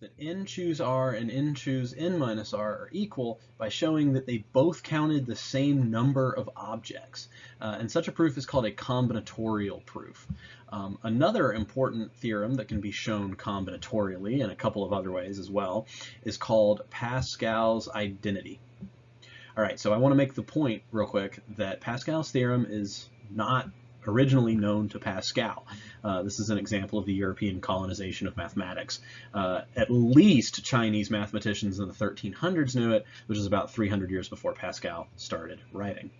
that n choose r and n choose n minus r are equal by showing that they both counted the same number of objects. Uh, and such a proof is called a combinatorial proof. Um, another important theorem that can be shown combinatorially in a couple of other ways as well is called Pascal's identity. All right, so I want to make the point real quick that Pascal's theorem is not originally known to Pascal. Uh, this is an example of the European colonization of mathematics. Uh, at least Chinese mathematicians in the 1300s knew it, which is about 300 years before Pascal started writing.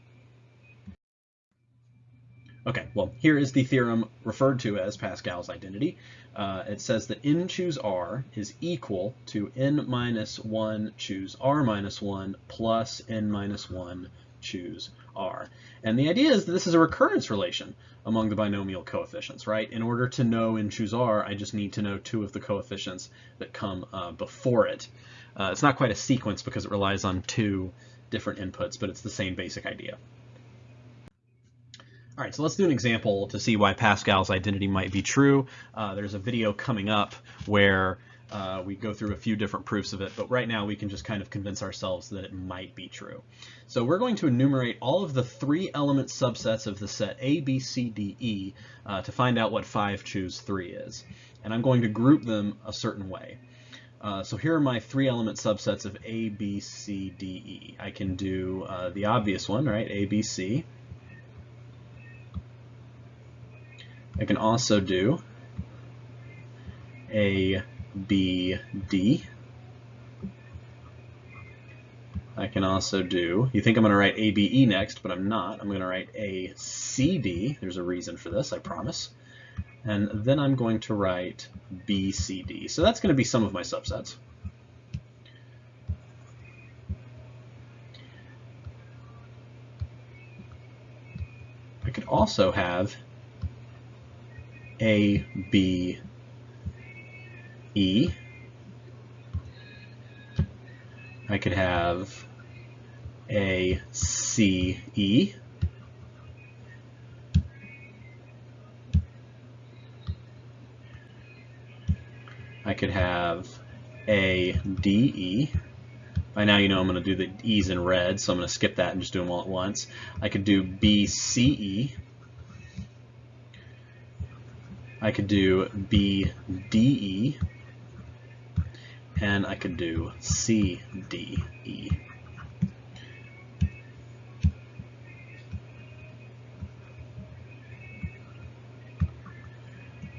Okay, well, here is the theorem referred to as Pascal's identity. Uh, it says that n choose r is equal to n minus 1 choose r minus 1 plus n minus 1 choose r. And the idea is that this is a recurrence relation among the binomial coefficients, right? In order to know n choose r, I just need to know two of the coefficients that come uh, before it. Uh, it's not quite a sequence because it relies on two different inputs, but it's the same basic idea. All right, so let's do an example to see why Pascal's identity might be true. Uh, there's a video coming up where uh, we go through a few different proofs of it, but right now we can just kind of convince ourselves that it might be true. So we're going to enumerate all of the three element subsets of the set A, B, C, D, E uh, to find out what 5 choose 3 is. And I'm going to group them a certain way. Uh, so here are my three element subsets of A, B, C, D, E. I can do uh, the obvious one, right, A, B, C. I can also do A, B, D. I can also do, you think I'm going to write A, B, E next, but I'm not. I'm going to write A, C, D. There's a reason for this, I promise. And then I'm going to write B, C, D. So that's going to be some of my subsets. I could also have a, B, E. I could have A, C, E. I could have A, D, E. By now you know I'm going to do the E's in red, so I'm going to skip that and just do them all at once. I could do B, C, E. I could do B, D, E, and I could do C, D, E.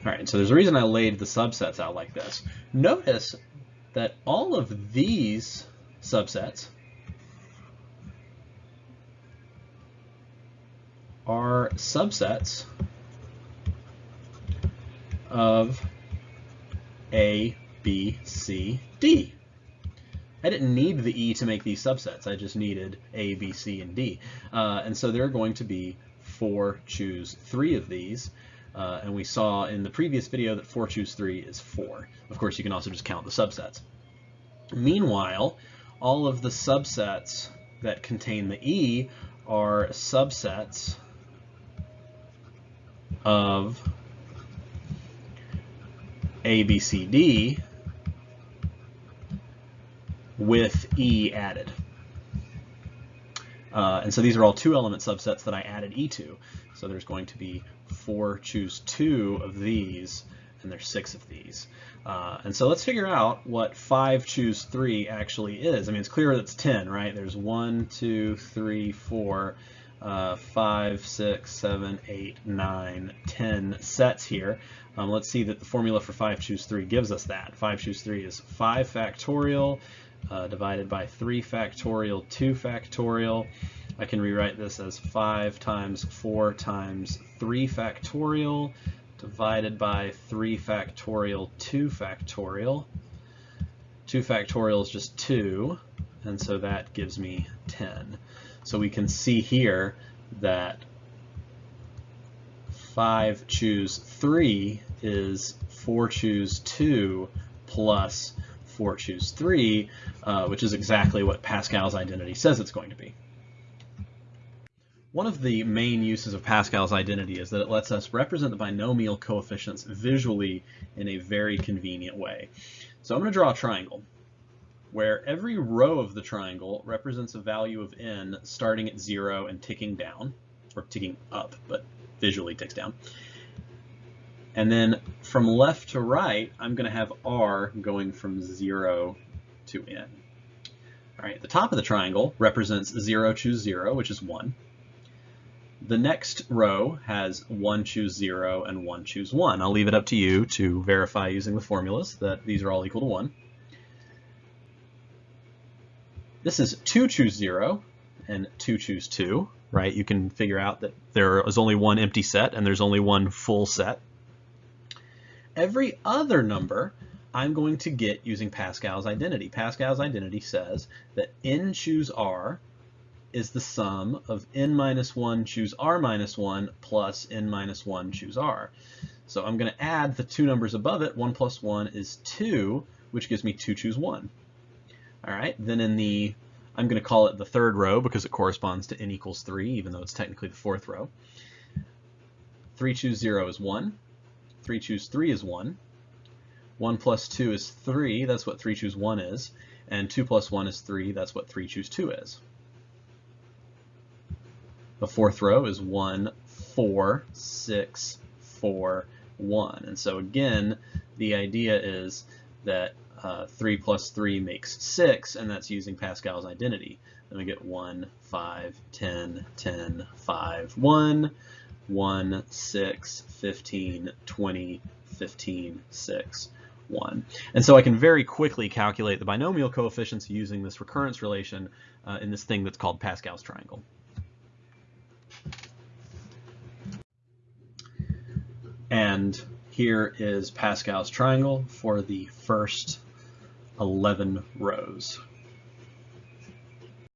All right, so there's a reason I laid the subsets out like this. Notice that all of these subsets are subsets of A, B, C, D. I didn't need the E to make these subsets. I just needed A, B, C, and D. Uh, and so there are going to be four choose three of these. Uh, and we saw in the previous video that 4 choose 3 is 4. Of course, you can also just count the subsets. Meanwhile, all of the subsets that contain the E are subsets of a, B, C, D with E added. Uh, and so these are all two element subsets that I added E to. So there's going to be four choose two of these, and there's six of these. Uh, and so let's figure out what five choose three actually is. I mean, it's clear that it's 10, right? There's one, two, three, four, uh, five, six, seven, eight, nine, ten sets here. Um, let's see that the formula for 5 choose 3 gives us that. 5 choose 3 is 5 factorial uh, divided by 3 factorial 2 factorial. I can rewrite this as 5 times 4 times 3 factorial divided by 3 factorial 2 factorial. 2 factorial is just 2, and so that gives me 10. So we can see here that 5 choose 3 is 4 choose 2 plus 4 choose 3, uh, which is exactly what Pascal's identity says it's going to be. One of the main uses of Pascal's identity is that it lets us represent the binomial coefficients visually in a very convenient way. So I'm going to draw a triangle where every row of the triangle represents a value of n starting at 0 and ticking down, or ticking up, but visually ticks down. And then from left to right, I'm going to have r going from 0 to n. All right, the top of the triangle represents 0, choose 0, which is 1. The next row has 1, choose 0, and 1, choose 1. I'll leave it up to you to verify using the formulas that these are all equal to 1. This is 2, choose 0, and 2, choose 2, right? You can figure out that there is only one empty set and there's only one full set. Every other number I'm going to get using Pascal's identity. Pascal's identity says that n choose r is the sum of n minus 1 choose r minus 1 plus n minus 1 choose r. So I'm going to add the two numbers above it. 1 plus 1 is 2, which gives me 2 choose 1. All right, then in the, I'm going to call it the third row because it corresponds to n equals 3, even though it's technically the fourth row. 3 choose 0 is 1. 3 choose 3 is 1. 1 plus 2 is 3, that's what 3 choose 1 is. And 2 plus 1 is 3, that's what 3 choose 2 is. The fourth row is 1, 4, 6, 4, 1. And so again, the idea is that uh, 3 plus 3 makes 6, and that's using Pascal's identity. Then we get 1, 5, 10, 10, 5, 1, 1, 6, 15, 20, 15, 6, 1. And so I can very quickly calculate the binomial coefficients using this recurrence relation uh, in this thing that's called Pascal's triangle. And here is Pascal's triangle for the first 11 rows.